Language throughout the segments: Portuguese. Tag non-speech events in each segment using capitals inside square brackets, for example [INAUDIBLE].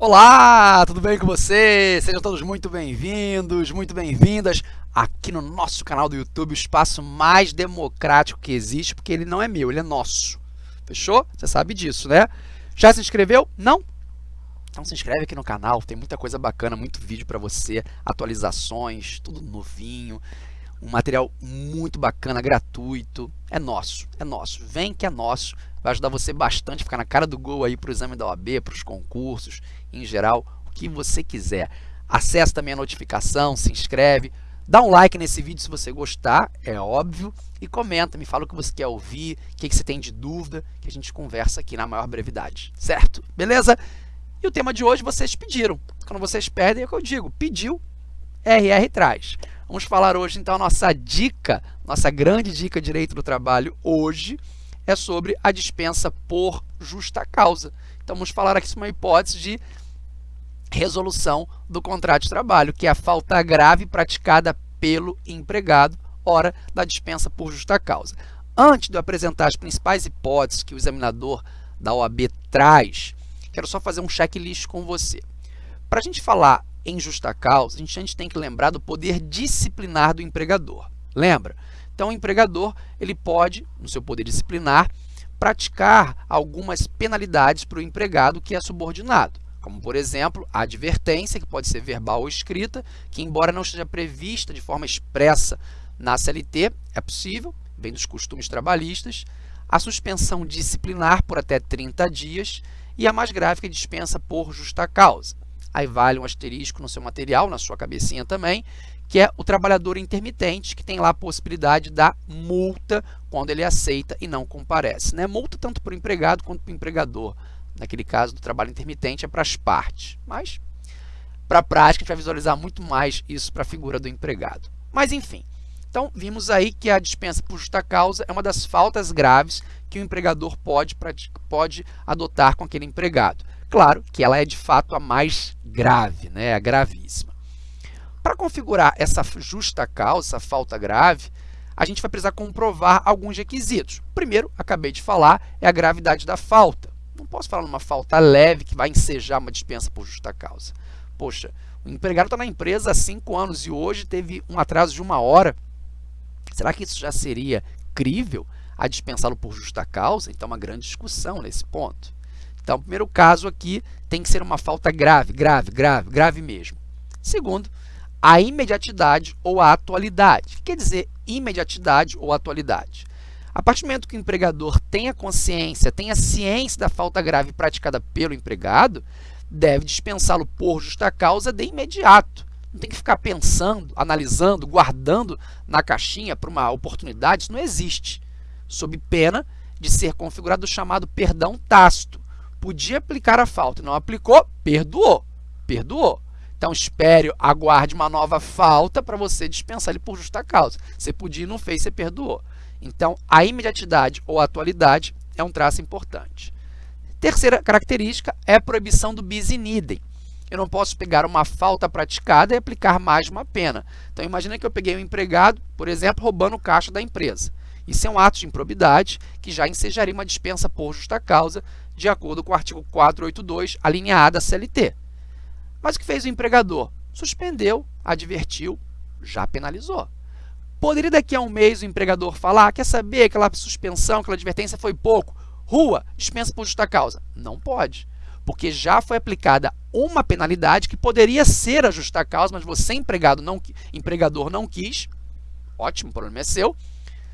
Olá, tudo bem com vocês? Sejam todos muito bem-vindos, muito bem-vindas aqui no nosso canal do YouTube, o espaço mais democrático que existe, porque ele não é meu, ele é nosso. Fechou? Você sabe disso, né? Já se inscreveu? Não? Então se inscreve aqui no canal, tem muita coisa bacana, muito vídeo para você, atualizações, tudo novinho, um material muito bacana, gratuito. É nosso, é nosso. Vem que é nosso. Vai ajudar você bastante a ficar na cara do gol aí para o exame da OAB, para os concursos, em geral, o que você quiser. Acesse também a notificação, se inscreve, dá um like nesse vídeo se você gostar, é óbvio, e comenta, me fala o que você quer ouvir, o que, você tem de dúvida, que a gente conversa aqui na maior brevidade, certo? Beleza? E o tema de hoje vocês pediram. Quando vocês pedem, é o que eu digo, pediu, RR traz. Vamos falar hoje, então, a nossa dica, nossa grande dica direito do trabalho hoje é sobre a dispensa por justa causa. Então, vamos falar aqui sobre uma hipótese de resolução do contrato de trabalho, que é a falta grave praticada pelo empregado, hora da dispensa por justa causa. Antes de eu apresentar as principais hipóteses que o examinador da OAB traz, quero só fazer um checklist com você. Para a gente falar em justa causa, a gente, a gente tem que lembrar do poder disciplinar do empregador. Lembra? Então, o empregador ele pode, no seu poder disciplinar, praticar algumas penalidades para o empregado que é subordinado, como, por exemplo, a advertência, que pode ser verbal ou escrita, que, embora não esteja prevista de forma expressa na CLT, é possível, vem dos costumes trabalhistas, a suspensão disciplinar por até 30 dias e a mais grave que dispensa por justa causa aí vale um asterisco no seu material, na sua cabecinha também, que é o trabalhador intermitente, que tem lá a possibilidade da multa quando ele aceita e não comparece. Né? Multa tanto para o empregado quanto para o empregador. Naquele caso do trabalho intermitente é para as partes, mas para a prática a gente vai visualizar muito mais isso para a figura do empregado. Mas enfim, então vimos aí que a dispensa por justa causa é uma das faltas graves que o empregador pode, pode adotar com aquele empregado. Claro que ela é de fato a mais grave, né? a gravíssima. Para configurar essa justa causa, essa falta grave, a gente vai precisar comprovar alguns requisitos. Primeiro, acabei de falar, é a gravidade da falta. Não posso falar numa falta leve que vai ensejar uma dispensa por justa causa. Poxa, o empregado está na empresa há cinco anos e hoje teve um atraso de uma hora. Será que isso já seria crível a dispensá-lo por justa causa? Então, uma grande discussão nesse ponto. Então, o primeiro caso aqui tem que ser uma falta grave, grave, grave, grave mesmo. Segundo, a imediatidade ou a atualidade. O que quer dizer imediatidade ou atualidade? A partir do momento que o empregador tenha consciência, tenha ciência da falta grave praticada pelo empregado, deve dispensá-lo por justa causa de imediato. Não tem que ficar pensando, analisando, guardando na caixinha para uma oportunidade, isso não existe. Sob pena de ser configurado o chamado perdão tácito, podia aplicar a falta não aplicou, perdoou. Perdoou. Então, espere, aguarde uma nova falta para você dispensar ele por justa causa. Você podia e não fez, você perdoou. Então, a imediatidade ou atualidade é um traço importante. Terceira característica é a proibição do bis in idem. Eu não posso pegar uma falta praticada e aplicar mais uma pena. Então, imagine que eu peguei um empregado, por exemplo, roubando o caixa da empresa. Isso é um ato de improbidade que já ensejaria uma dispensa por justa causa, de acordo com o artigo 482, a linha A da CLT. Mas o que fez o empregador? Suspendeu, advertiu, já penalizou. Poderia daqui a um mês o empregador falar, quer saber, aquela suspensão, aquela advertência foi pouco, rua, dispensa por justa causa? Não pode, porque já foi aplicada uma penalidade que poderia ser a justa causa, mas você, empregado, não, empregador, não quis, ótimo, o problema é seu,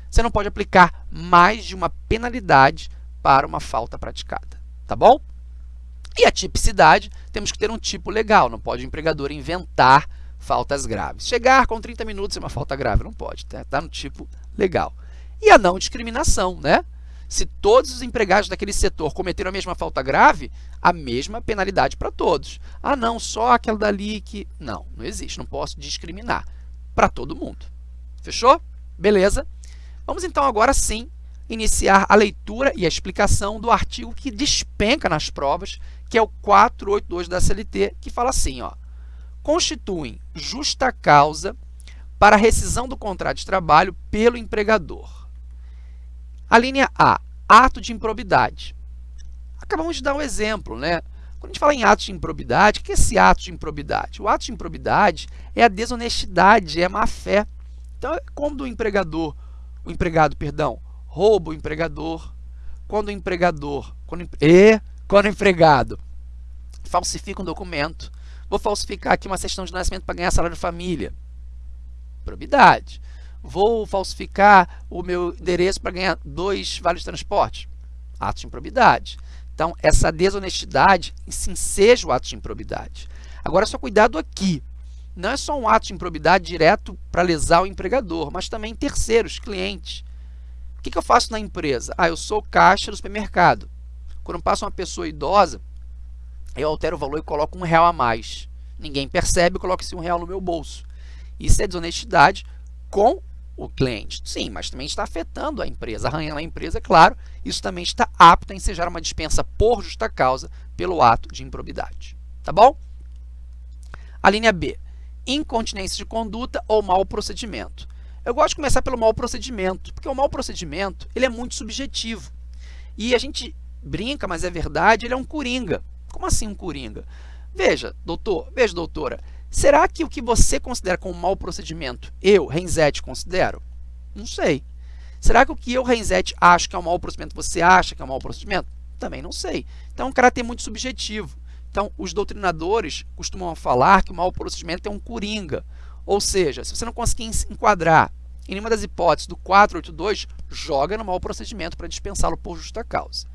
você não pode aplicar mais de uma penalidade para uma falta praticada, tá bom? E a tipicidade, temos que ter um tipo legal, não pode o empregador inventar faltas graves. Chegar com 30 minutos é uma falta grave, não pode, está tá no tipo legal. E a não discriminação, né? Se todos os empregados daquele setor cometeram a mesma falta grave, a mesma penalidade para todos. Ah, não, só aquela dali que... Não, não existe, não posso discriminar para todo mundo. Fechou? Beleza? Vamos então agora sim iniciar a leitura e a explicação do artigo que despenca nas provas, que é o 482 da CLT, que fala assim, ó, constituem justa causa para rescisão do contrato de trabalho pelo empregador. A linha A, ato de improbidade. Acabamos de dar um exemplo, né? Quando a gente fala em atos de improbidade, o que é esse ato de improbidade? O ato de improbidade é a desonestidade, é a má-fé. Então, é quando o empregador, o empregado, perdão, rouba o empregador, quando o empregador, quando, e quando o empregado falsifica um documento, vou falsificar aqui uma certidão de nascimento para ganhar salário de família, probidade. Vou falsificar o meu endereço para ganhar dois vales de transporte, ato de improbidade. Então, essa desonestidade, sim, seja o ato de improbidade. Agora, só cuidado aqui. Não é só um ato de improbidade direto para lesar o empregador, mas também terceiros, clientes. O que, que eu faço na empresa? Ah, eu sou caixa do supermercado. Quando passa uma pessoa idosa, eu altero o valor e coloco um real a mais. Ninguém percebe, eu coloco esse um real no meu bolso. Isso é desonestidade com o cliente. Sim, mas também está afetando a empresa, arranhando a empresa, claro. Isso também está apto a ensejar uma dispensa por justa causa pelo ato de improbidade. Tá bom? A linha B, incontinência de conduta ou mau procedimento. Eu gosto de começar pelo mau procedimento, porque o mau procedimento ele é muito subjetivo. E a gente brinca, mas é verdade, ele é um coringa. Como assim um coringa? Veja, doutor, veja, doutora, será que o que você considera como mau procedimento, eu, Renzete, considero? Não sei. Será que o que eu, Renzete, acho que é um mau procedimento, você acha que é um mau procedimento? Também não sei. Então, é um caráter muito subjetivo. Então, os doutrinadores costumam falar que o mau procedimento é um coringa. Ou seja, se você não conseguir enquadrar em nenhuma das hipóteses do 482, joga no mau procedimento para dispensá-lo por justa causa.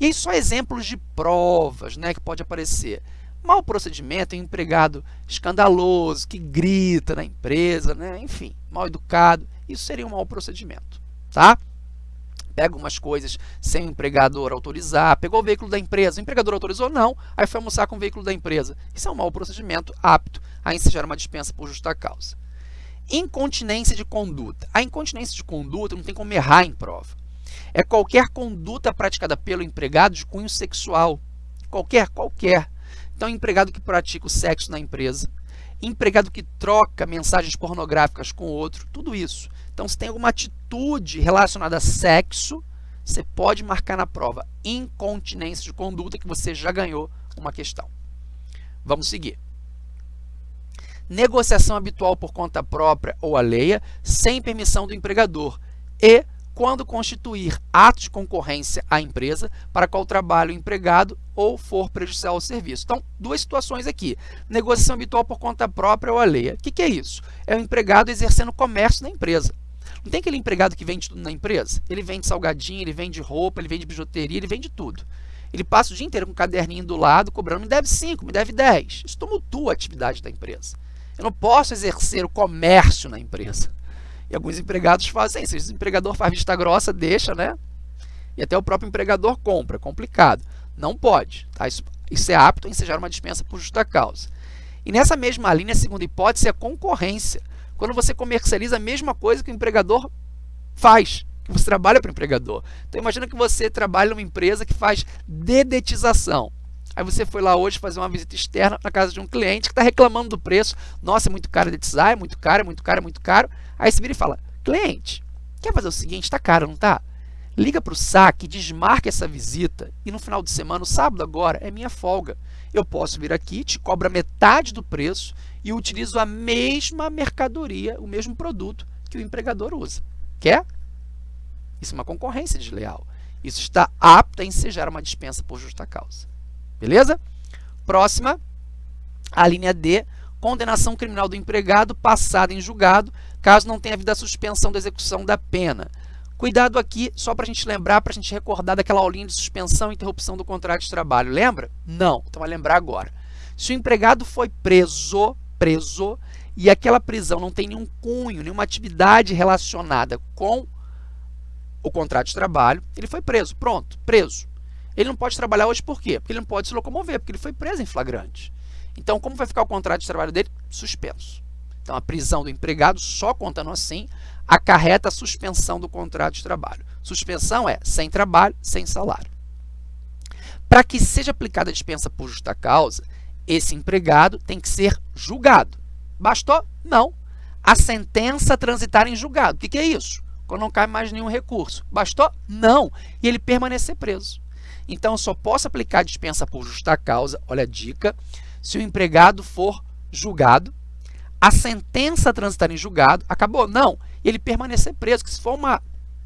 E aí só exemplos de provas né, que pode aparecer. Mau procedimento é um empregado escandaloso, que grita na empresa, né? enfim, mal educado. Isso seria um mau procedimento. Tá? Pega algumas coisas sem o empregador autorizar, pegou o veículo da empresa, o empregador autorizou? Não, aí foi almoçar com o veículo da empresa. Isso é um mau procedimento apto a ensejar uma dispensa por justa causa. Incontinência de conduta. A incontinência de conduta não tem como errar em prova é qualquer conduta praticada pelo empregado de cunho sexual. Qualquer, qualquer. Então, empregado que pratica o sexo na empresa, empregado que troca mensagens pornográficas com outro, tudo isso. Então, se tem alguma atitude relacionada a sexo, você pode marcar na prova incontinência de conduta que você já ganhou uma questão. Vamos seguir. Negociação habitual por conta própria ou alheia, sem permissão do empregador e quando constituir ato de concorrência à empresa para qual trabalho o empregado ou for prejudicial ao serviço. Então, duas situações aqui. Negociação habitual por conta própria ou alheia. O que, que é isso? É o empregado exercendo comércio na empresa. Não tem aquele empregado que vende tudo na empresa? Ele vende salgadinho, ele vende roupa, ele vende bijuteria, ele vende tudo. Ele passa o dia inteiro com um caderninho do lado, cobrando, me deve 5, me deve 10. Isso tumultua a atividade da empresa. Eu não posso exercer o comércio na empresa. E alguns empregados fazem isso. O empregador faz vista grossa, deixa, né? E até o próprio empregador compra. Complicado. Não pode. Tá? Isso, isso é apto a ensejar uma dispensa por justa causa. E nessa mesma linha, a segunda hipótese é a concorrência. Quando você comercializa a mesma coisa que o empregador faz, que você trabalha para o empregador. Então, imagina que você trabalha numa empresa que faz dedetização. Aí você foi lá hoje fazer uma visita externa na casa de um cliente que está reclamando do preço. Nossa, é muito caro dedetizar, é muito caro, é muito caro, é muito caro. Aí você vira e fala, cliente, quer fazer o seguinte, está caro, não está? Liga para o saque, desmarca essa visita e no final de semana, sábado agora, é minha folga. Eu posso vir aqui, te cobro metade do preço e utilizo a mesma mercadoria, o mesmo produto que o empregador usa. Quer? Isso é uma concorrência desleal. Isso está apto a ensejar uma dispensa por justa causa. Beleza? Próxima, a linha D, condenação criminal do empregado passada em julgado, caso não tenha havido a suspensão da execução da pena. Cuidado aqui, só para a gente lembrar, para a gente recordar daquela aulinha de suspensão e interrupção do contrato de trabalho. Lembra? Não, então vai lembrar agora. Se o empregado foi preso, preso, e aquela prisão não tem nenhum cunho, nenhuma atividade relacionada com o contrato de trabalho, ele foi preso. Pronto, preso. Ele não pode trabalhar hoje por quê? Porque ele não pode se locomover, porque ele foi preso em flagrante. Então, como vai ficar o contrato de trabalho dele? Suspenso. Então, a prisão do empregado, só contando assim, acarreta a suspensão do contrato de trabalho. Suspensão é sem trabalho, sem salário. Para que seja aplicada a dispensa por justa causa, esse empregado tem que ser julgado. Bastou? Não. A sentença transitar em julgado. O que, é isso? Quando não cai mais nenhum recurso. Bastou? Não. E ele permanecer preso. Então, só posso aplicar a dispensa por justa causa, olha a dica, se o empregado for julgado, a sentença transitar em julgado, acabou? Não, ele permanecer preso, que se for uma...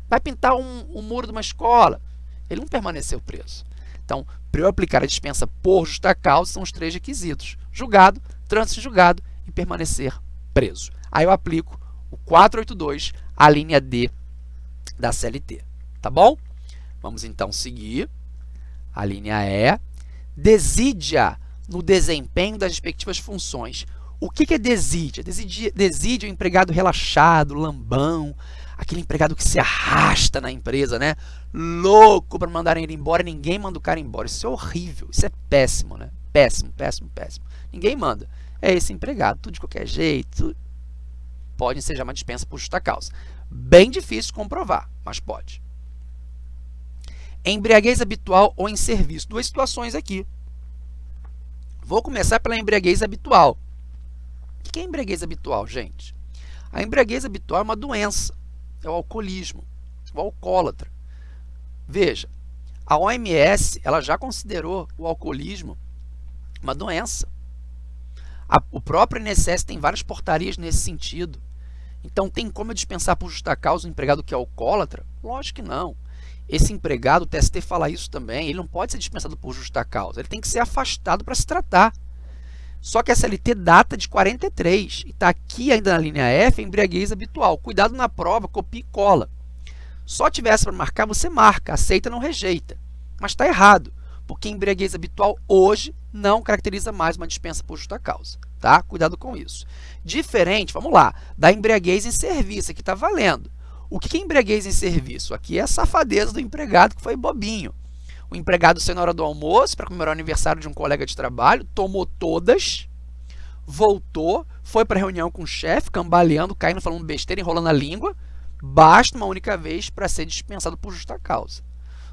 vai pintar um, um muro de uma escola, ele não permaneceu preso. Então, para eu aplicar a dispensa por justa causa, são os três requisitos. Julgado, trânsito em julgado e permanecer preso. Aí eu aplico o 482, a linha D da CLT. Tá bom? Vamos então seguir. A linha E. Desídia no desempenho das respectivas funções. O que é desídia? Desídia, desídia é o empregado relaxado, lambão, aquele empregado que se arrasta na empresa, né? Louco para mandarem ele embora, ninguém manda o cara embora. Isso é horrível, isso é péssimo, né? Péssimo, péssimo, péssimo. Ninguém manda. É esse empregado, tudo de qualquer jeito. Pode ser já uma dispensa por justa causa. Bem difícil comprovar, mas pode. Embriaguez habitual ou em serviço. Duas situações aqui. Vou começar pela embriaguez habitual. Que é embriaguez habitual, gente? A embriaguez habitual é uma doença, é o alcoolismo, o alcoólatra. Veja, a OMS ela já considerou o alcoolismo uma doença. A, o próprio INSS tem várias portarias nesse sentido. Então, tem como eu dispensar por justa causa um empregado que é alcoólatra? Lógico que não. Esse empregado, o TST fala isso também, ele não pode ser dispensado por justa causa, ele tem que ser afastado para se tratar. Só que a SLT data de 43 e está aqui ainda na linha F, embriaguez habitual. Cuidado na prova, copia e cola. Só tivesse para marcar, você marca, aceita, não rejeita. Mas está errado, porque embriaguez habitual hoje não caracteriza mais uma dispensa por justa causa. Tá? Cuidado com isso. Diferente, vamos lá, da embriaguez em serviço, que está valendo. O que é embriaguez em serviço? Aqui é a safadeza do empregado que foi bobinho o empregado saiu na hora do almoço para comemorar o aniversário de um colega de trabalho, tomou todas, voltou, foi para a reunião com o chefe, cambaleando, caindo, falando besteira, enrolando a língua, basta uma única vez para ser dispensado por justa causa.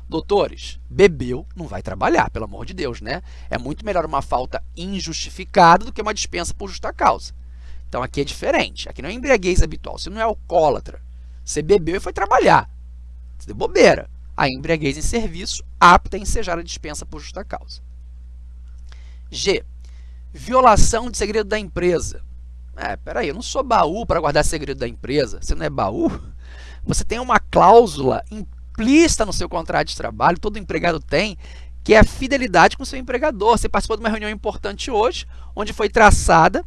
Doutores, bebeu, não vai trabalhar, pelo amor de Deus, né? É muito melhor uma falta injustificada do que uma dispensa por justa causa. Então aqui é diferente, aqui não é embriaguez habitual, você não é alcoólatra, você bebeu e foi trabalhar, você deu bobeira a embriaguez em serviço apta a ensejar a dispensa por justa causa. G. Violação de segredo da empresa. É, peraí, eu não sou baú para guardar segredo da empresa. Você não é baú? Você tem uma cláusula implícita no seu contrato de trabalho, todo empregado tem, que é a fidelidade com o seu empregador. Você participou de uma reunião importante hoje, onde foi traçada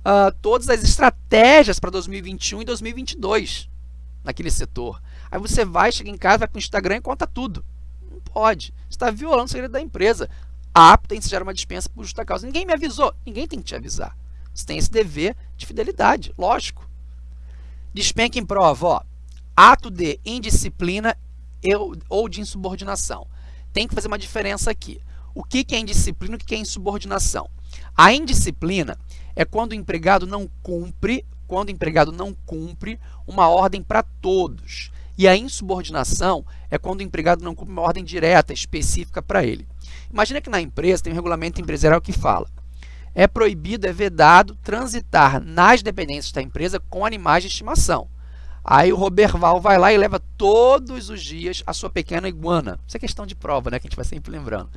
uh, todas as estratégias para 2021 e 2022 naquele setor. Aí você vai, chega em casa, vai para o Instagram e conta tudo. Não pode. Você está violando o segredo da empresa. Apta em ensejar uma dispensa por justa causa. Ninguém me avisou. Ninguém tem que te avisar. Você tem esse dever de fidelidade, lógico. Despenca em prova, ó, ato de indisciplina ou de insubordinação. Tem que fazer uma diferença aqui. O que é indisciplina e o que é insubordinação? A indisciplina é quando o empregado não cumpre, quando o empregado não cumpre uma ordem para todos. E a insubordinação é quando o empregado não cumpre uma ordem direta, específica para ele. Imagina que na empresa tem um regulamento empresarial que fala é proibido, é vedado transitar nas dependências da empresa com animais de estimação. Aí o Roberval vai lá e leva todos os dias a sua pequena iguana. Isso é questão de prova, né? Que a gente vai sempre lembrando.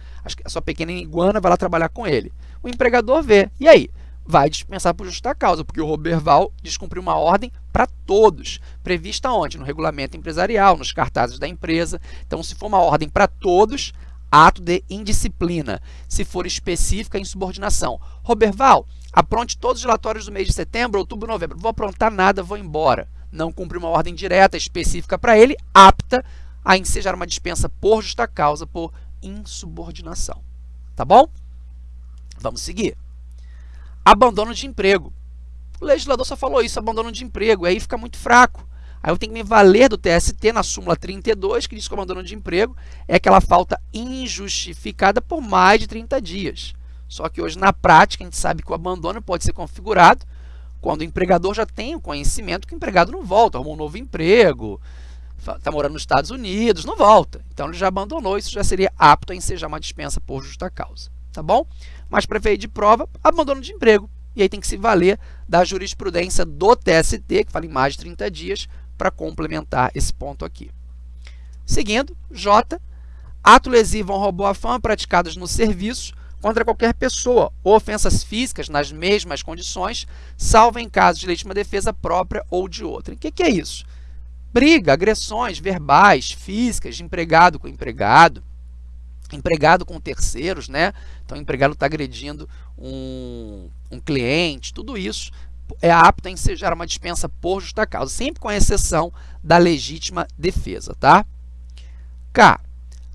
A sua pequena iguana vai lá trabalhar com ele. O empregador vê. E aí? Vai dispensar por justa causa, porque o Roberval descumpriu uma ordem para todos, prevista onde? No regulamento empresarial, nos cartazes da empresa. Então, se for uma ordem para todos, ato de indisciplina. Se for específica, insubordinação. Roberval, apronte todos os relatórios do mês de setembro, outubro, novembro. Vou aprontar nada, vou embora. Não cumprir uma ordem direta, específica para ele, apta a ensejar uma dispensa por justa causa, por insubordinação. Tá bom? Vamos seguir abandono de emprego. O legislador só falou isso, abandono de emprego, e aí fica muito fraco. Aí eu tenho que me valer do TST na súmula 32, que diz que o abandono de emprego é aquela falta injustificada por mais de 30 dias. Só que hoje, na prática, a gente sabe que o abandono pode ser configurado quando o empregador já tem o conhecimento que o empregado não volta, arrumou um novo emprego, está morando nos Estados Unidos, não volta. Então, ele já abandonou, isso já seria apto a ensejar uma dispensa por justa causa. Tá bom? Mas para efeito de prova, abandono de emprego. E aí tem que se valer da jurisprudência do TST, que fala em mais de 30 dias, para complementar esse ponto aqui. Seguindo, J, Ato lesivo um robô à fama praticados no serviço contra qualquer pessoa ou ofensas físicas nas mesmas condições, salvo em caso de legítima defesa própria ou de outra. O que, que é isso? Briga, agressões verbais, físicas, de empregado com empregado, empregado com terceiros, né? Então, o empregado está agredindo um, um cliente, tudo isso é apto a ensejar uma dispensa por justa causa, sempre com exceção da legítima defesa, tá? K.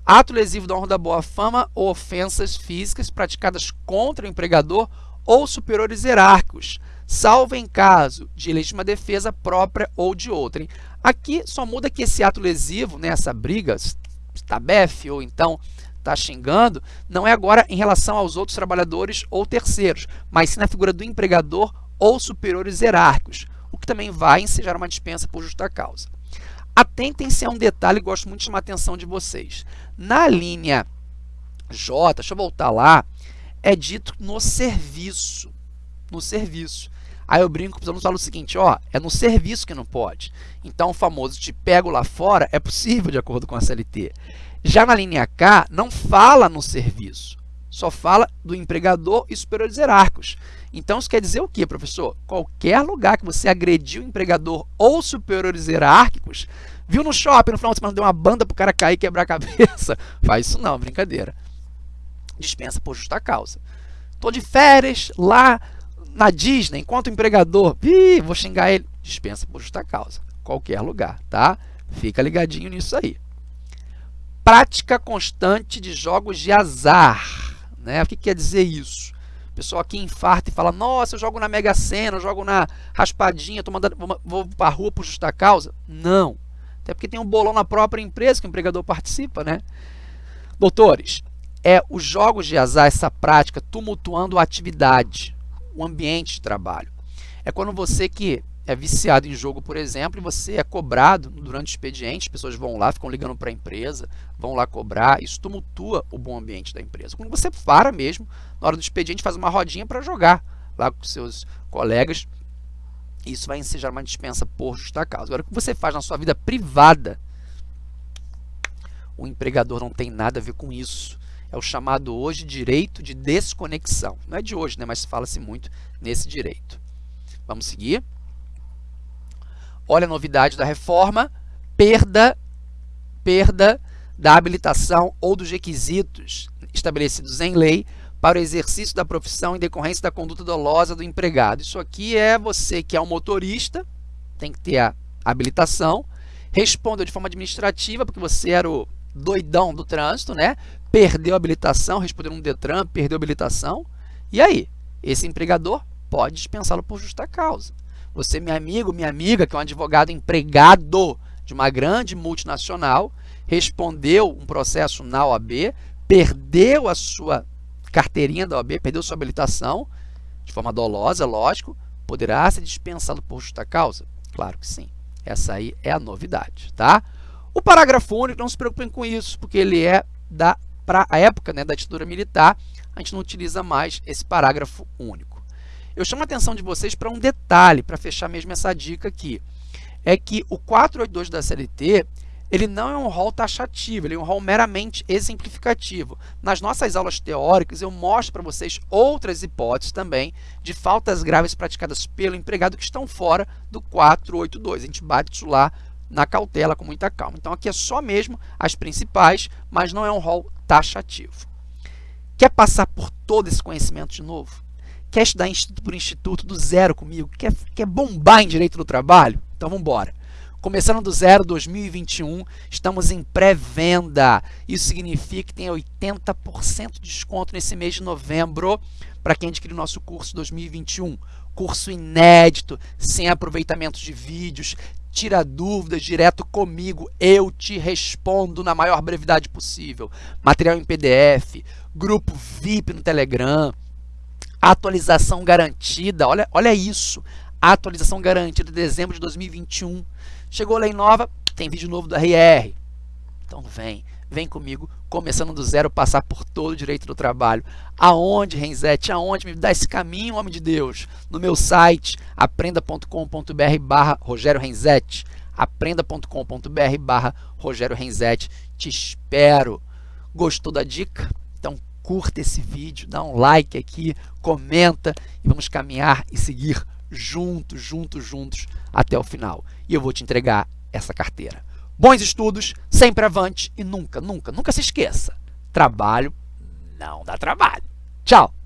Ato lesivo da honra da boa fama ou ofensas físicas praticadas contra o empregador ou superiores hierárquicos, salvo em caso de legítima defesa própria ou de outrem. Aqui só muda que esse ato lesivo, né, essa briga, está befe ou então está xingando, não é agora em relação aos outros trabalhadores ou terceiros, mas sim na figura do empregador ou superiores hierárquicos, o que também vai ensejar uma dispensa por justa causa. Atentem-se a um detalhe gosto muito de chamar a atenção de vocês. Na linha J, deixa eu voltar lá, é dito no serviço. No serviço. Aí eu brinco, precisamos falar o seguinte, ó, é no serviço que não pode. Então, o famoso te pego lá fora é possível de acordo com a CLT. Já na linha K, não fala no serviço, só fala do empregador e superiores hierárquicos. Então, isso quer dizer o quê, professor? Qualquer lugar que você agrediu o empregador ou superiores hierárquicos, viu no shopping no final de semana, deu uma banda para o cara cair e quebrar a [LAUGHS] cabeça, faz isso não, brincadeira. Dispensa por justa causa. Estou de férias lá na Disney, enquanto empregador, Ih, vou xingar ele, dispensa por justa causa. Qualquer lugar, tá? Fica ligadinho nisso aí prática constante de jogos de azar. Né? O que quer dizer isso? O pessoal aqui infarta e fala, nossa, eu jogo na Mega Sena, eu jogo na raspadinha, tô mandando, vou, para a rua por justa causa. Não. Até porque tem um bolão na própria empresa que o empregador participa. Né? Doutores, é os jogos de azar, essa prática, tumultuando a atividade, o ambiente de trabalho. É quando você que é viciado em jogo, por exemplo, e você é cobrado durante o expediente, as pessoas vão lá, ficam ligando para a empresa, vão lá cobrar, isso tumultua o bom ambiente da empresa. Quando você para mesmo, na hora do expediente, faz uma rodinha para jogar lá com seus colegas, isso vai ensejar uma dispensa por justa causa. Agora, o que você faz na sua vida privada, o empregador não tem nada a ver com isso. É o chamado hoje direito de desconexão. Não é de hoje, né, mas fala-se muito nesse direito. Vamos seguir? Olha a novidade da reforma, perda, perda da habilitação ou dos requisitos estabelecidos em lei para o exercício da profissão em decorrência da conduta dolosa do empregado. Isso aqui é você que é um motorista, tem que ter a habilitação, respondeu de forma administrativa, porque você era o doidão do trânsito, né? Perdeu a habilitação, respondeu no Detran, perdeu a habilitação. E aí? Esse empregador pode dispensá-lo por justa causa. Você, meu amigo, minha amiga, que é um advogado empregado de uma grande multinacional, respondeu um processo na OAB, perdeu a sua carteirinha da OAB, perdeu sua habilitação, de forma dolosa, lógico, poderá ser dispensado por justa causa? Claro que sim. Essa aí é a novidade, tá? O parágrafo único, não se preocupem com isso, porque ele é da para a época né, da ditadura militar, a gente não utiliza mais esse parágrafo único. Eu chamo a atenção de vocês para um detalhe, para fechar mesmo essa dica aqui. É que o 482 da CLT, ele não é um rol taxativo, ele é um rol meramente exemplificativo. Nas nossas aulas teóricas, eu mostro para vocês outras hipóteses também de faltas graves praticadas pelo empregado que estão fora do 482. A gente bate isso lá na cautela com muita calma. Então, aqui é só mesmo as principais, mas não é um rol taxativo. Quer passar por todo esse conhecimento de novo? Quer estudar instituto por instituto do zero comigo? Quer, quer bombar em direito do trabalho? Então vamos embora. Começando do zero 2021, estamos em pré-venda. Isso significa que tem 80% de desconto nesse mês de novembro para quem adquirir o nosso curso 2021. Curso inédito, sem aproveitamento de vídeos, tira dúvidas direto comigo, eu te respondo na maior brevidade possível. Material em PDF, grupo VIP no Telegram, Atualização garantida, olha, olha isso. Atualização garantida de dezembro de 2021. Chegou lei nova, tem vídeo novo do RR. Então vem, vem comigo, começando do zero, passar por todo o direito do trabalho. Aonde, Renzete? Aonde? Me dá esse caminho, homem de Deus. No meu site, aprenda.com.br barra Rogério Renzete. aprenda.com.br barra Rogério Renzete. Te espero. Gostou da dica? Curta esse vídeo, dá um like aqui, comenta e vamos caminhar e seguir juntos, juntos, juntos até o final. E eu vou te entregar essa carteira. Bons estudos, sempre avante e nunca, nunca, nunca se esqueça. Trabalho não dá trabalho. Tchau!